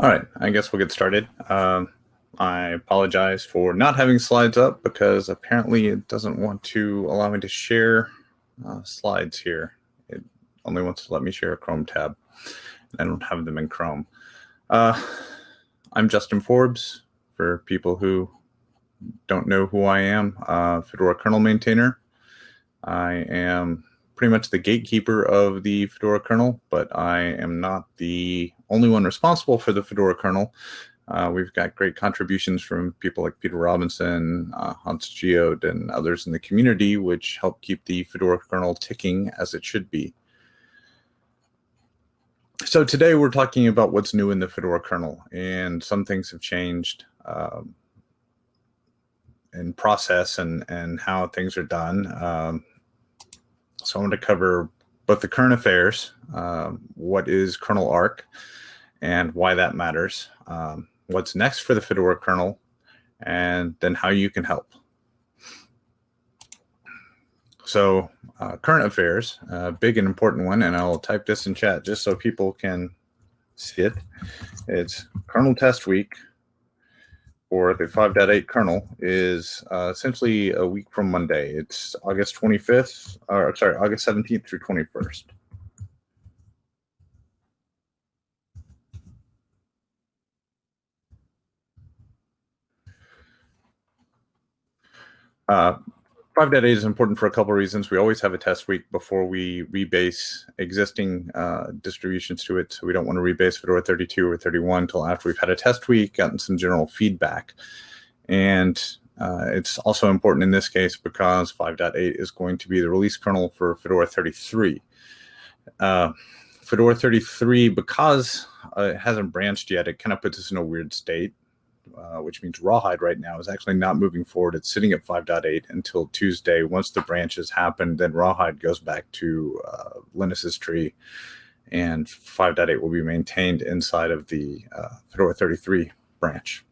All right, I guess we'll get started. Um, I apologize for not having slides up because apparently it doesn't want to allow me to share uh, slides here. It only wants to let me share a Chrome tab. and I don't have them in Chrome. Uh, I'm Justin Forbes, for people who don't know who I am, uh, Fedora kernel maintainer. I am pretty much the gatekeeper of the Fedora kernel, but I am not the only one responsible for the Fedora kernel. Uh, we've got great contributions from people like Peter Robinson, uh, Hans de Goede, and others in the community, which help keep the Fedora kernel ticking as it should be. So today we're talking about what's new in the Fedora kernel, and some things have changed um, in process and, and how things are done. Um, so I want to cover both the current affairs, um, what is kernel ark and why that matters, um, what's next for the Fedora kernel, and then how you can help. So uh, current affairs, uh, big and important one, and I'll type this in chat just so people can see it. It's kernel test week for the 5.8 kernel is uh, essentially a week from Monday. It's August 25th, or sorry, August 17th through 21st. Uh, 5.8 is important for a couple of reasons. We always have a test week before we rebase existing uh, distributions to it. So we don't want to rebase Fedora 32 or 31 until after we've had a test week, gotten some general feedback. And uh, it's also important in this case because 5.8 is going to be the release kernel for Fedora 33. Uh, Fedora 33, because uh, it hasn't branched yet, it kind of puts us in a weird state uh, which means Rawhide right now is actually not moving forward. It's sitting at 5.8 until Tuesday. Once the branches happen, then Rawhide goes back to uh, Linus's tree, and 5.8 will be maintained inside of the uh, Fedora 33 branch.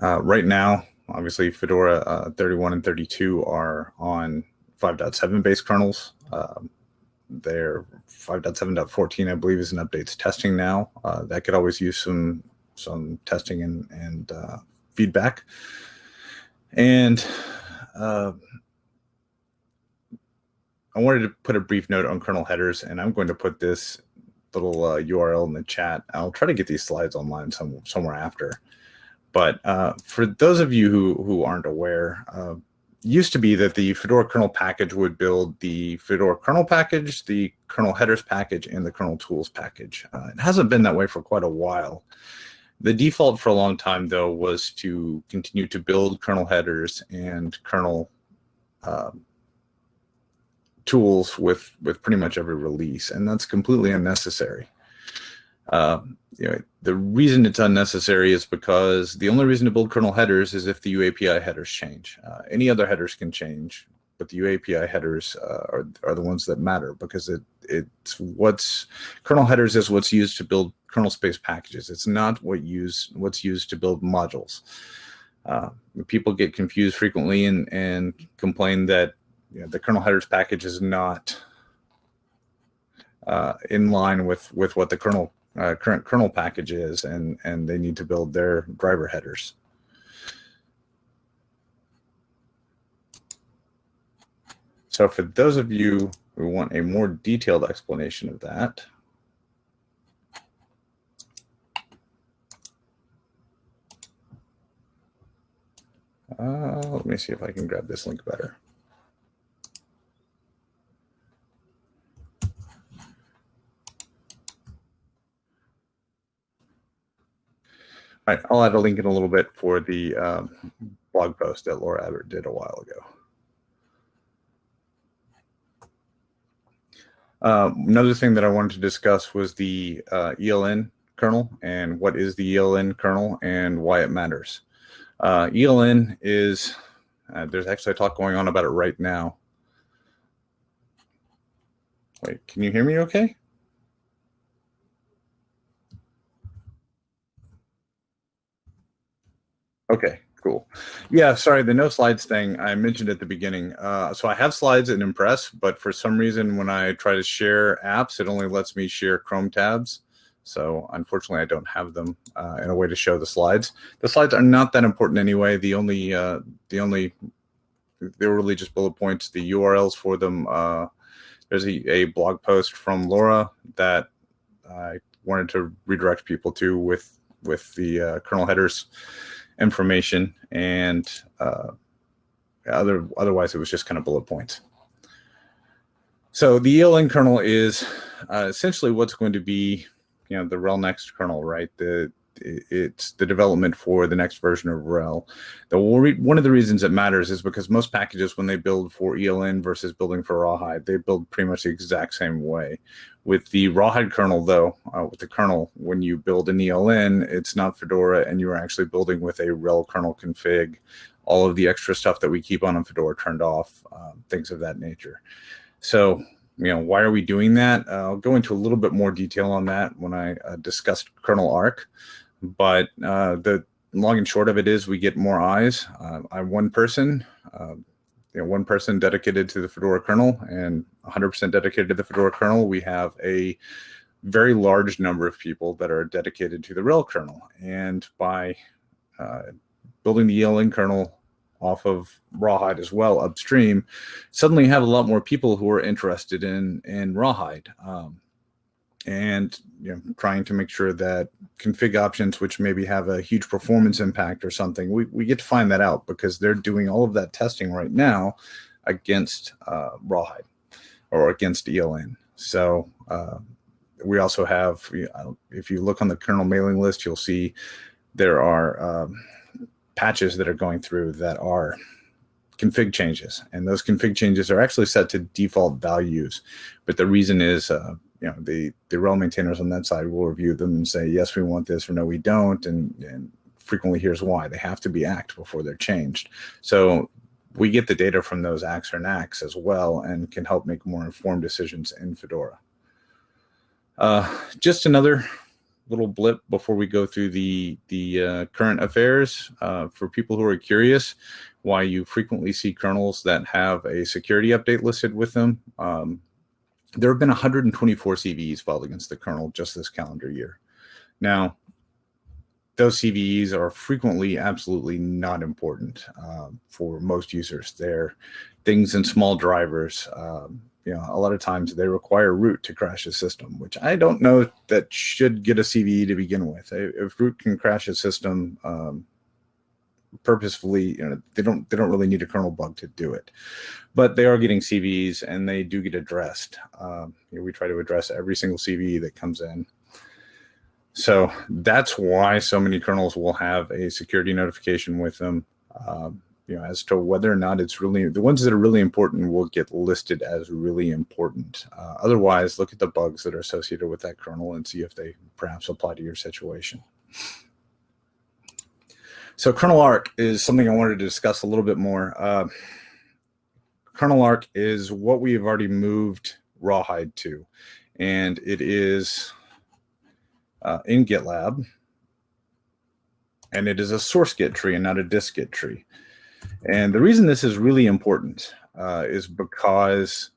Uh, right now, obviously, Fedora uh, 31 and 32 are on 5.7 base kernels. Um, their 5.7.14, I believe, is in updates testing now. Uh, that could always use some some testing and, and uh, feedback. And uh, I wanted to put a brief note on kernel headers, and I'm going to put this little uh, URL in the chat. I'll try to get these slides online some, somewhere after. But uh, for those of you who, who aren't aware, uh, used to be that the Fedora kernel package would build the Fedora kernel package, the kernel headers package, and the kernel tools package. Uh, it hasn't been that way for quite a while. The default for a long time, though, was to continue to build kernel headers and kernel um, tools with with pretty much every release, and that's completely unnecessary. Uh, you know, the reason it's unnecessary is because the only reason to build kernel headers is if the UAPI headers change. Uh, any other headers can change, but the UAPI headers uh, are, are the ones that matter because it it's what's kernel headers is what's used to build kernel space packages. It's not what use what's used to build modules. Uh, people get confused frequently and and complain that you know, the kernel headers package is not uh, in line with with what the kernel uh, current kernel package is, and and they need to build their driver headers. So for those of you who want a more detailed explanation of that, uh, let me see if I can grab this link better. All right, I'll add a link in a little bit for the um, blog post that Laura Abbott did a while ago. Uh, another thing that I wanted to discuss was the uh, ELN kernel and what is the ELN kernel and why it matters. Uh, ELN is, uh, there's actually a talk going on about it right now. Wait, can you hear me okay? Okay, Cool. Yeah, sorry, the no slides thing I mentioned at the beginning. Uh, so I have slides in Impress, but for some reason when I try to share apps, it only lets me share Chrome tabs. So unfortunately, I don't have them uh, in a way to show the slides. The slides are not that important anyway. The only uh, the only they were really just bullet points. The URLs for them. Uh, there's a, a blog post from Laura that I wanted to redirect people to with with the uh, kernel headers information and uh, other otherwise it was just kind of bullet points. So the ELN kernel is uh, essentially what's going to be, you know, the RHEL next kernel, right? The it's the development for the next version of RHEL. The one of the reasons it matters is because most packages, when they build for ELN versus building for Rawhide, they build pretty much the exact same way. With the Rawhide kernel, though, uh, with the kernel, when you build an ELN, it's not Fedora, and you're actually building with a RHEL kernel config, all of the extra stuff that we keep on in Fedora turned off, uh, things of that nature. So, you know, why are we doing that? Uh, I'll go into a little bit more detail on that when I uh, discuss kernel ark. But uh, the long and short of it is we get more eyes. Uh, I'm one person, uh, you know, one person dedicated to the Fedora kernel and 100% dedicated to the Fedora kernel. We have a very large number of people that are dedicated to the RHEL kernel. And by uh, building the ELN kernel off of rawhide as well upstream suddenly have a lot more people who are interested in in rawhide. Um, and you know trying to make sure that config options which maybe have a huge performance impact or something we, we get to find that out because they're doing all of that testing right now against uh, rawhide or against eln. So uh, we also have if you look on the kernel mailing list you'll see there are um, patches that are going through that are config changes. And those config changes are actually set to default values. But the reason is, uh, you know, the, the RHEL maintainers on that side will review them and say, yes, we want this or no, we don't. And, and frequently here's why. They have to be ACKed before they're changed. So we get the data from those ACKs or NACKs as well and can help make more informed decisions in Fedora. Uh, just another little blip before we go through the the uh, current affairs uh, for people who are curious why you frequently see kernels that have a security update listed with them. Um, there have been 124 CVEs filed against the kernel just this calendar year. Now, those CVEs are frequently absolutely not important uh, for most users. They're things in small drivers, um, you know, a lot of times they require root to crash a system, which I don't know that should get a CVE to begin with. If root can crash a system um, purposefully, you know, they don't they don't really need a kernel bug to do it, but they are getting CVEs and they do get addressed. Um, you know, we try to address every single CVE that comes in. So that's why so many kernels will have a security notification with them. Um, you know, as to whether or not it's really the ones that are really important will get listed as really important. Uh, otherwise, look at the bugs that are associated with that kernel and see if they perhaps apply to your situation. So kernel ark is something I wanted to discuss a little bit more. Uh, kernel ark is what we have already moved rawhide to, and it is uh, in GitLab, and it is a source git tree and not a dist-git tree. And the reason this is really important uh, is because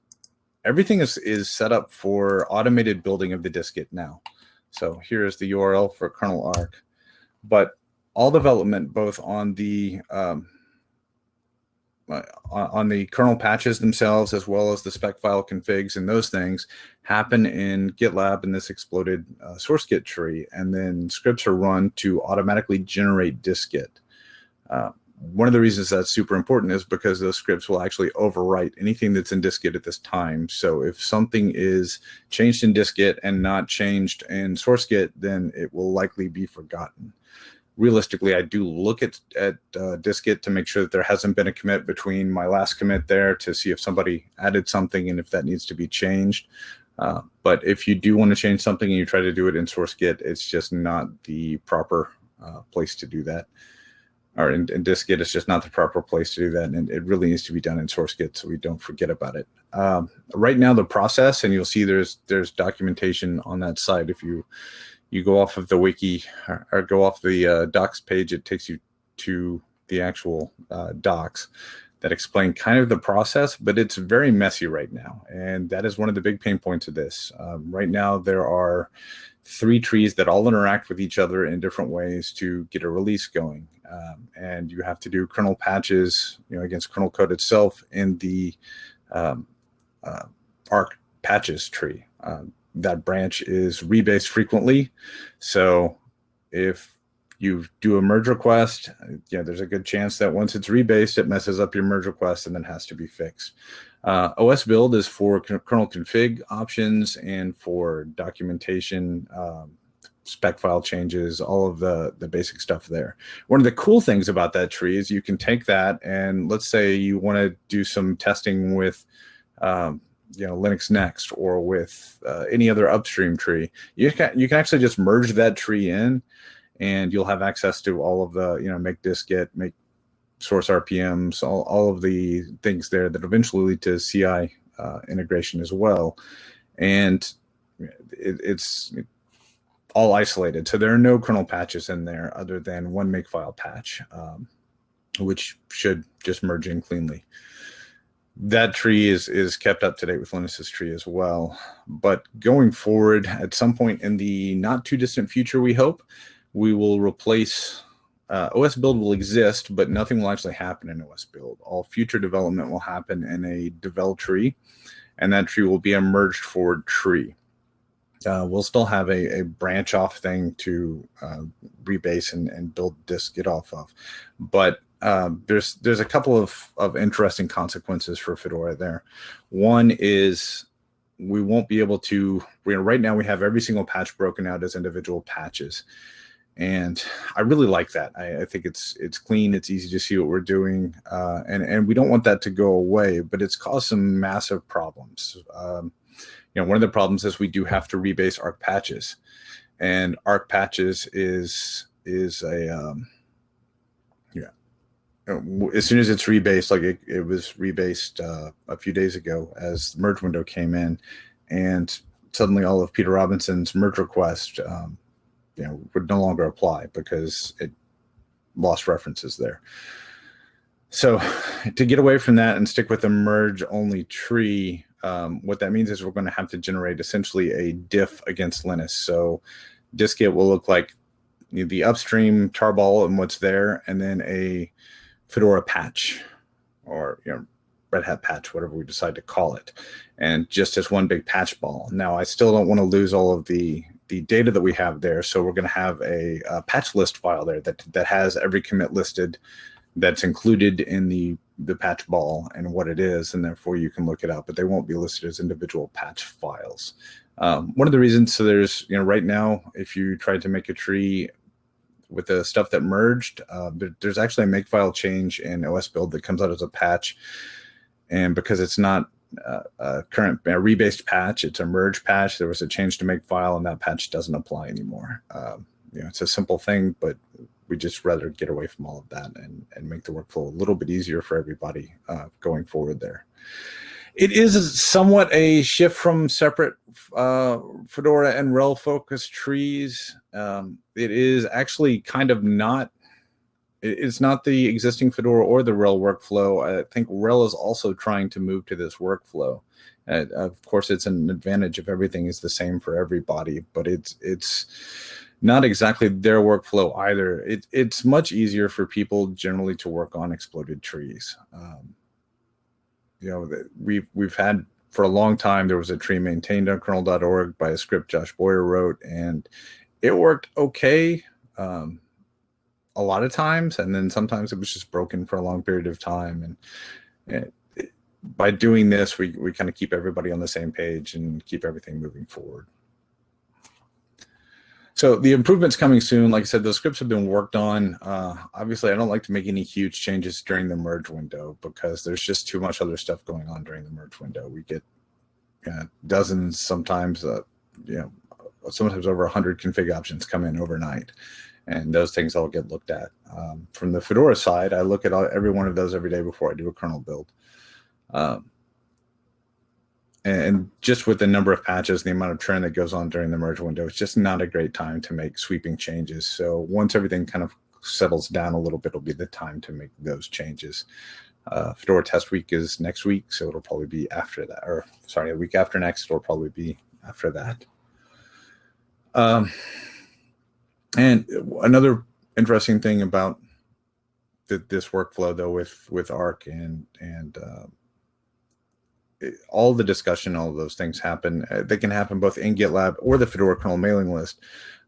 everything is, is set up for automated building of the dist-git now. So here's the URL for kernel ark. But all development, both on the um, uh, on the kernel patches themselves, as well as the spec file configs and those things, happen in GitLab in this exploded uh, source git tree, and then scripts are run to automatically generate dist-git. Uh, one of the reasons that's super important is because those scripts will actually overwrite anything that's in dist-git at this time. So if something is changed in dist-git and not changed in source-git, then it will likely be forgotten. Realistically, I do look at, at uh, dist-git to make sure that there hasn't been a commit between my last commit there to see if somebody added something and if that needs to be changed. Uh, but if you do want to change something and you try to do it in source-git, it's just not the proper uh, place to do that or in, in dist-git is just not the proper place to do that. And it really needs to be done in source git so we don't forget about it. Um, right now, the process, and you'll see there's there's documentation on that site. If you you go off of the wiki or, or go off the uh, docs page, it takes you to the actual uh, docs. that explain kind of the process, but it's very messy right now. And that is one of the big pain points of this. Um, right now, there are three trees that all interact with each other in different ways to get a release going. Um, and you have to do kernel patches, you know, against kernel code itself in the um, uh, ARK patches tree. Um, that branch is rebased frequently. So if you do a merge request, yeah, there's a good chance that once it's rebased, it messes up your merge request and then has to be fixed. Uh, OS build is for kernel config options and for documentation, um, spec file changes, all of the, the basic stuff there. One of the cool things about that tree is you can take that and let's say you want to do some testing with um, you know Linux Next or with uh, any other upstream tree, you can you can actually just merge that tree in, and you'll have access to all of the you know make dist-git, make source RPMs, all all of the things there that eventually lead to CI uh, integration as well, and it, it's all isolated. So there are no kernel patches in there other than one makefile patch, um, which should just merge in cleanly that tree is is kept up to date with Linus's tree as well. But going forward, at some point in the not too distant future, we hope we will replace uh, OS build will exist, but nothing will actually happen in OS build. All future development will happen in a devel tree, and that tree will be a merged forward tree. Uh, we'll still have a, a branch off thing to uh, rebase and, and build dist-git off of, but um, there's there's a couple of, of interesting consequences for Fedora there. One is we won't be able to, know, right now we have every single patch broken out as individual patches. And I really like that. I, I think it's it's clean, it's easy to see what we're doing, uh, and, and we don't want that to go away, but it's caused some massive problems. Um, you know, one of the problems is we do have to rebase ARK patches. And ARK patches is is a um, yeah, as soon as it's rebased, like it, it was rebased uh, a few days ago as the merge window came in, and suddenly all of Peter Robinson's merge request, um, you know, would no longer apply because it lost references there. So to get away from that and stick with a merge only tree, um, what that means is we're going to have to generate essentially a diff against Linus. So dist-git will look like the upstream tarball and what's there, and then a Fedora patch or you know Red Hat patch, whatever we decide to call it, and just as one big patch ball. Now, I still don't want to lose all of the the data that we have there, so we're going to have a, a, patch list file there that that has every commit listed that's included in the the patch ball and what it is, and therefore you can look it up. But they won't be listed as individual patch files. Um, one of the reasons, so there's you know right now, if you tried to make a tree with the stuff that merged. Uh, there's actually a makefile change in OS build that comes out as a patch. And because it's not uh, a current a rebased patch, it's a merge patch. There was a change to makefile and that patch doesn't apply anymore. Um, you know, it's a simple thing, but we just rather get away from all of that and, and make the workflow a little bit easier for everybody uh, going forward there. It is somewhat a shift from separate uh, Fedora and RHEL focused trees. Um, it is actually kind of not, it's not the existing Fedora or the RHEL workflow. I think RHEL is also trying to move to this workflow. Uh, of course, it's an advantage if everything is the same for everybody, but it's it's not exactly their workflow either. It, it's much easier for people generally to work on exploded trees. Um, you know, we've we've had for a long time. There was a tree maintained on kernel.org by a script Josh Boyer wrote, and it worked okay um, a lot of times, and then sometimes it was just broken for a long period of time. And, and it, by doing this, we we kind of keep everybody on the same page and keep everything moving forward. So the improvements coming soon. Like I said, those scripts have been worked on. Uh, obviously, I don't like to make any huge changes during the merge window because there's just too much other stuff going on during the merge window. We get uh, dozens, sometimes, uh, you know, sometimes over 100 config options come in overnight. And those things all get looked at. Um, from the Fedora side, I look at all, every one of those every day before I do a kernel build. Um, and just with the number of patches, the amount of churn that goes on during the merge window, it's just not a great time to make sweeping changes. So once everything kind of settles down a little bit, will be the time to make those changes. Uh, Fedora Test Week is next week, so it'll probably be after that. Or sorry, a week after next, it'll probably be after that. Um, and another interesting thing about this workflow, though, with with ARK and and uh, all the discussion, all of those things happen. Uh, they can happen both in GitLab or the Fedora kernel mailing list.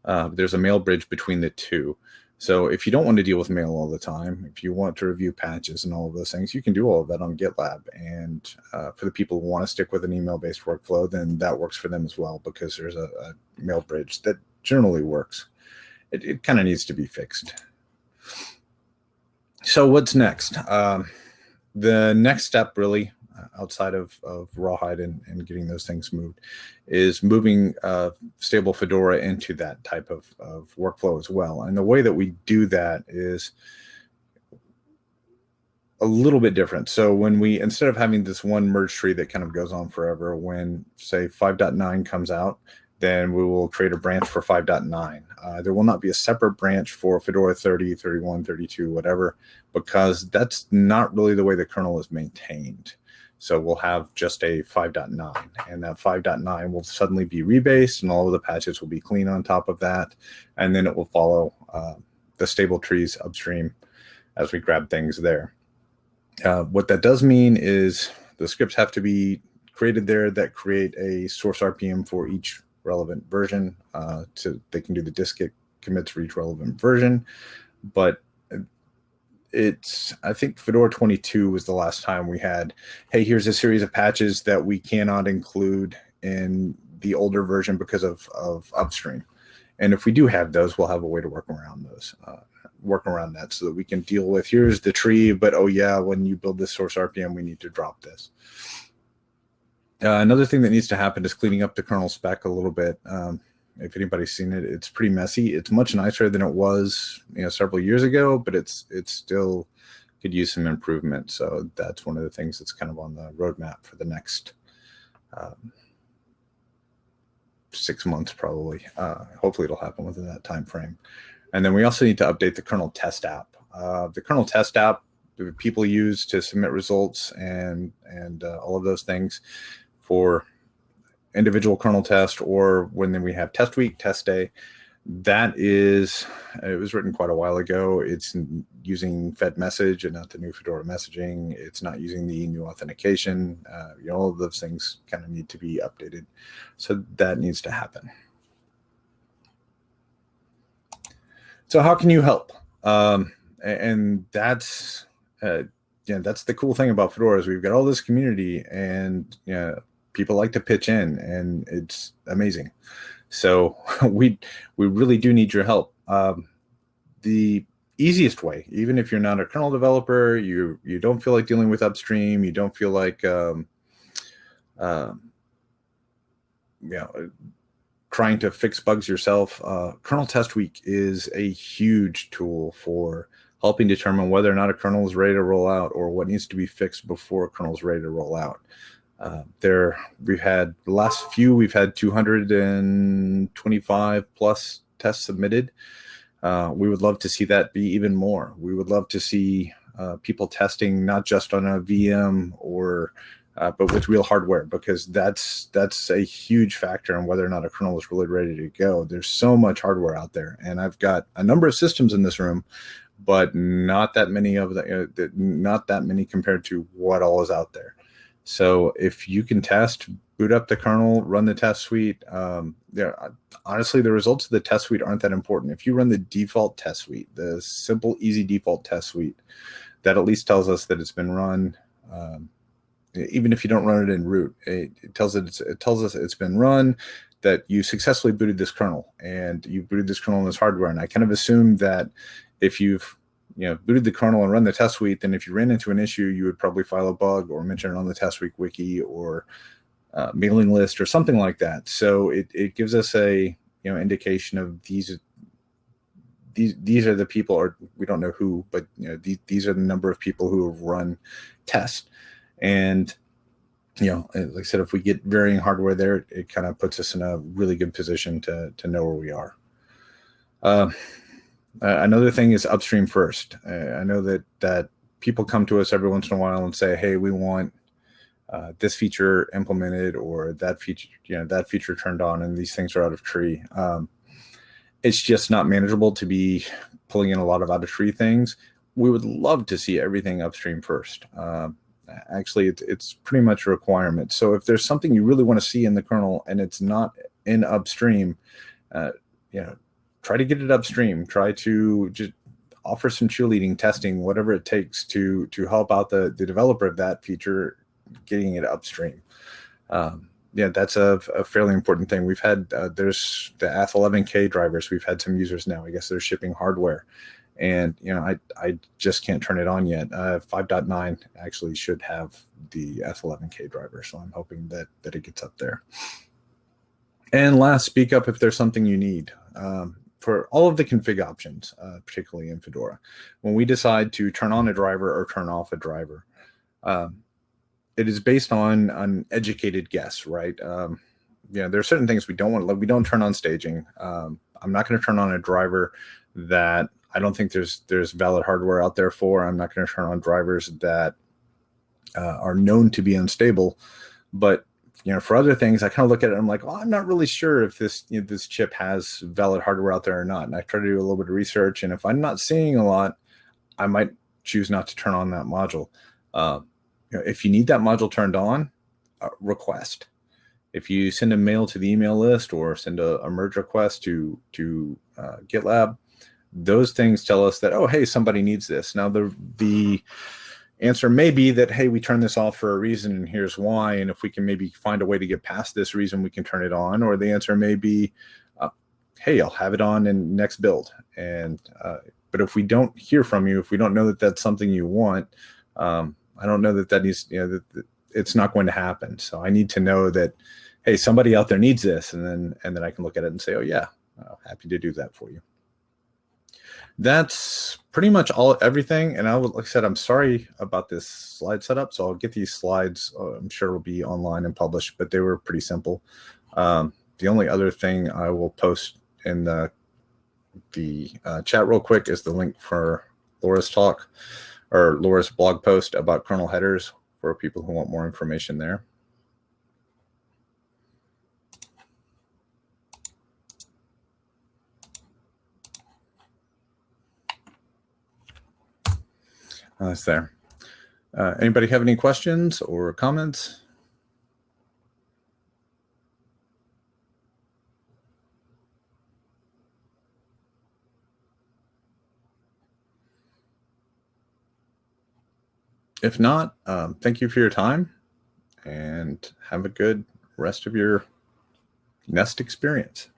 Uh, there's a mail bridge between the two. So if you don't want to deal with mail all the time, if you want to review patches and all of those things, you can do all of that on GitLab. And uh, for the people who want to stick with an email-based workflow, then that works for them as well because there's a, a mail bridge that generally works. It, it kind of needs to be fixed. So what's next? Um, the next step really outside of, of Rawhide and, and getting those things moved is moving uh, stable Fedora into that type of, of workflow as well. And the way that we do that is a little bit different. So when we, instead of having this one merge tree that kind of goes on forever, when say 5.9 comes out, then we will create a branch for 5.9. Uh, there will not be a separate branch for Fedora 30, 31, 32, whatever, because that's not really the way the kernel is maintained. So we'll have just a 5.9 and that 5.9 will suddenly be rebased and all of the patches will be clean on top of that. And then it will follow uh, the stable trees upstream as we grab things there. Uh, what that does mean is the scripts have to be created there that create a source RPM for each relevant version. Uh, to They can do the dist-git commits for each relevant version. But it's I think Fedora 22 was the last time we had, hey, here's a series of patches that we cannot include in the older version because of, of upstream. And if we do have those, we'll have a way to work around those, uh, work around that so that we can deal with, here's the tree, but oh yeah, when you build this source RPM, we need to drop this. Uh, another thing that needs to happen is cleaning up the kernel spec a little bit. Um, if anybody's seen it, it's pretty messy. It's much nicer than it was, you know, several years ago, but it's it's still could use some improvement. So that's one of the things that's kind of on the roadmap for the next um, six months, probably. Uh, hopefully, it'll happen within that time frame. And then we also need to update the kernel test app. Uh, the kernel test app people use to submit results and and uh, all of those things for individual kernel test or when then we have test week, test day. That is, it was written quite a while ago. It's using fedmsg and not the new Fedora messaging. It's not using the new authentication. Uh, you know, all of those things kind of need to be updated. So that needs to happen. So how can you help? Um, and that's, uh, yeah, that's the cool thing about Fedora is we've got all this community and, you know, people like to pitch in and it's amazing. So we we really do need your help. Um, the easiest way, even if you're not a kernel developer, you you don't feel like dealing with upstream, you don't feel like um, uh, you know trying to fix bugs yourself. Uh, kernel test week is a huge tool for helping determine whether or not a kernel is ready to roll out or what needs to be fixed before a kernel is ready to roll out. Uh, there, we've had the last few, we've had 225 plus tests submitted. Uh, we would love to see that be even more. We would love to see uh, people testing not just on a VM or uh, but with real hardware because that's that's a huge factor in whether or not a kernel is really ready to go. There's so much hardware out there, and I've got a number of systems in this room, but not that many of the uh, not that many compared to what all is out there. So if you can test, boot up the kernel, run the test suite. Um, there, honestly, the results of the test suite aren't that important. If you run the default test suite, the simple, easy default test suite, that at least tells us that it's been run. Um, even if you don't run it in root, it, it tells it, it tells us it's been run, that you successfully booted this kernel and you booted this kernel in this hardware. And I kind of assume that if you've you know, booted the kernel and run the test suite, then if you ran into an issue, you would probably file a bug or mention it on the test week wiki or uh, mailing list or something like that. So it, it gives us a you know indication of these these these are the people or we don't know who, but you know these these are the number of people who have run tests. And you know, like I said, if we get varying hardware there, it, it kind of puts us in a really good position to to know where we are. Uh, uh, another thing is upstream first. Uh, I know that that people come to us every once in a while and say, "Hey, we want uh, this feature implemented or that feature, you know, that feature turned on, and these things are out of tree." Um, it's just not manageable to be pulling in a lot of out of tree things. We would love to see everything upstream first. Uh, actually, it's, it's pretty much a requirement. So if there's something you really want to see in the kernel and it's not in upstream, uh, you know, try to get it upstream. Try to just offer some cheerleading testing, whatever it takes to to help out the the developer of that feature, getting it upstream. Um, yeah, that's a, a, fairly important thing. We've had uh, there's the Ath11k drivers. We've had some users now. I guess they're shipping hardware, and you know I I just can't turn it on yet. Uh, 5.9 actually should have the Ath11k driver, so I'm hoping that that it gets up there. And last, speak up if there's something you need. Um, for all of the config options, uh, particularly in Fedora, when we decide to turn on a driver or turn off a driver, um, it is based on an educated guess, right? Um, you know, there are certain things we don't want. Like we don't turn on staging. Um, I'm not going to turn on a driver that I don't think there's there's valid hardware out there for. I'm not going to turn on drivers that uh, are known to be unstable. But you know, for other things, I kind of look at it. I'm like, oh, I'm not really sure if this you know, this chip has valid hardware out there or not. And I try to do a little bit of research. And if I'm not seeing a lot, I might choose not to turn on that module. Uh, you know, if you need that module turned on, uh, request. If you send a mail to the email list or send a, a merge request to to uh, GitLab, those things tell us that oh hey somebody needs this. Now the the answer may be that hey we turn this off for a reason and here's why and if we can maybe find a way to get past this reason we can turn it on or the answer may be uh, hey I'll have it on in next build and uh, but if we don't hear from you if we don't know that that's something you want um, I don't know that that needs, you know, that, that it's not going to happen. So I need to know that, hey, somebody out there needs this, and then and then I can look at it and say, oh yeah, uh, happy to do that for you. That's pretty much all everything. And I would, like I said, I'm sorry about this slide setup. So I'll get these slides. Uh, I'm sure will be online and published, but they were pretty simple. Um, the only other thing I will post in the the uh, chat real quick is the link for Laura's talk or Laura's blog post about kernel headers for people who want more information there. Uh, it's there. Uh, anybody have any questions or comments? if not, um, thank you for your time and have a good rest of your Nest experience.